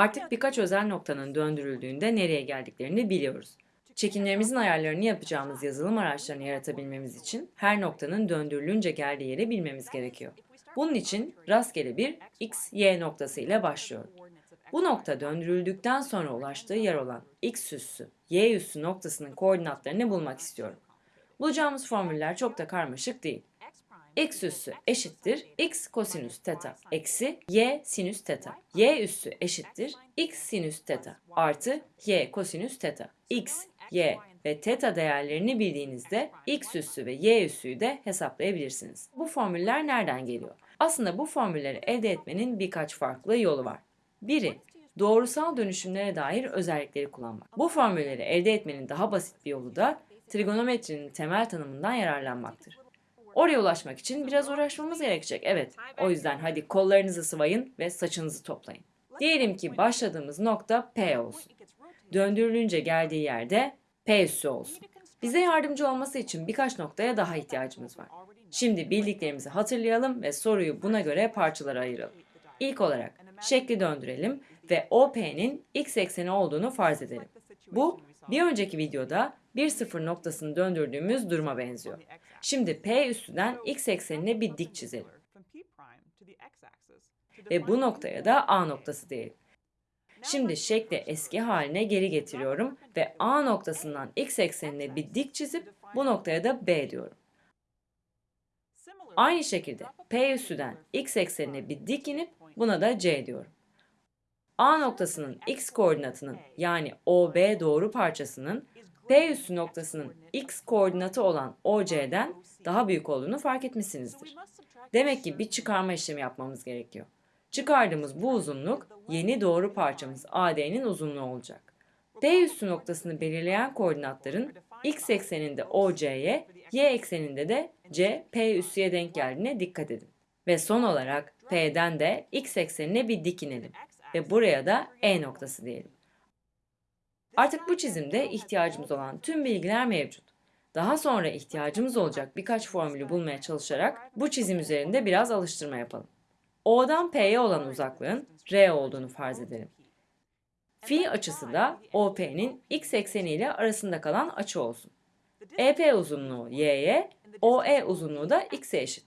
Artık birkaç özel noktanın döndürüldüğünde nereye geldiklerini biliyoruz. Çekimlerimizin ayarlarını yapacağımız yazılım araçlarını yaratabilmemiz için her noktanın döndürülünce geldiği yeri bilmemiz gerekiyor. Bunun için rastgele bir x, y noktası ile başlıyorum. Bu nokta döndürüldükten sonra ulaştığı yer olan x üssü, y üssü noktasının koordinatlarını bulmak istiyorum. Bulacağımız formüller çok da karmaşık değil. X üssü eşittir x kosinüs teta eksi y sinüs teta. y üssü eşittir x sinüs teta artı y kosinüs teta. x, y ve teta değerlerini bildiğinizde x üssü ve y üssüyü de hesaplayabilirsiniz. Bu formüller nereden geliyor? Aslında bu formülleri elde etmenin birkaç farklı yolu var. Biri, doğrusal dönüşümlere dair özellikleri kullanmak. Bu formülleri elde etmenin daha basit bir yolu da trigonometrinin temel tanımından yararlanmaktır. Oraya ulaşmak için biraz uğraşmamız gerekecek. Evet, o yüzden hadi kollarınızı sıvayın ve saçınızı toplayın. Diyelim ki başladığımız nokta P olsun. Döndürülünce geldiği yerde P üssü olsun. Bize yardımcı olması için birkaç noktaya daha ihtiyacımız var. Şimdi bildiklerimizi hatırlayalım ve soruyu buna göre parçalara ayıralım. İlk olarak şekli döndürelim ve OP'nin x ekseni olduğunu farz edelim. Bu bir önceki videoda 1-0 noktasını döndürdüğümüz duruma benziyor. Şimdi P üstünden x eksenine bir dik çizelim. Ve bu noktaya da A noktası diyelim. Şimdi şekli eski haline geri getiriyorum ve A noktasından x eksenine bir dik çizip bu noktaya da B diyorum. Aynı şekilde P üstüden x eksenine bir dik inip buna da C diyorum. A noktasının x koordinatının yani OB doğru parçasının P üssü noktasının x koordinatı olan OC'den daha büyük olduğunu fark etmişsinizdir. Demek ki bir çıkarma işlemi yapmamız gerekiyor. Çıkardığımız bu uzunluk yeni doğru parçamız AD'nin uzunluğu olacak. P üssü noktasını belirleyen koordinatların x ekseninde OC'ye, y ekseninde de C, P üssüye denk geldiğine dikkat edin. Ve son olarak P'den de x eksenine bir dik inelim ve buraya da E noktası diyelim. Artık bu çizimde ihtiyacımız olan tüm bilgiler mevcut. Daha sonra ihtiyacımız olacak birkaç formülü bulmaya çalışarak bu çizim üzerinde biraz alıştırma yapalım. O'dan P'ye olan uzaklığın R olduğunu farz edelim. Fi açısı da OP'nin x ekseni ile arasında kalan açı olsun. EP uzunluğu y'ye, OE uzunluğu da x'e eşit.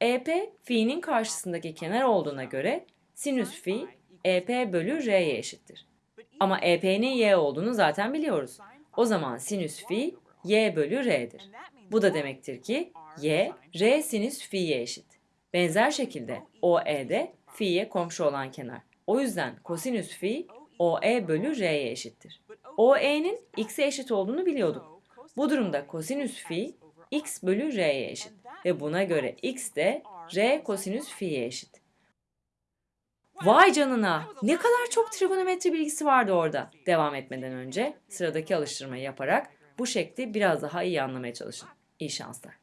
EP, fi'nin karşısındaki kenar olduğuna göre sinüs fi EP bölü R'ye eşittir. Ama EP'nin y olduğunu zaten biliyoruz. O zaman sinüs fi y bölü R'dir. Bu da demektir ki y, R sinüs fi'ye eşit. Benzer şekilde OE de fi'ye komşu olan kenar. O yüzden kosinüs fi OE bölü R'ye eşittir. OE'nin x'e eşit olduğunu biliyorduk. Bu durumda kosinüs fi x bölü R'ye eşit ve buna göre x de R kosinüs fi'ye eşit. Vay canına! Ne kadar çok trigonometri bilgisi vardı orada. Devam etmeden önce sıradaki alıştırmayı yaparak bu şekli biraz daha iyi anlamaya çalışın. İyi şanslar.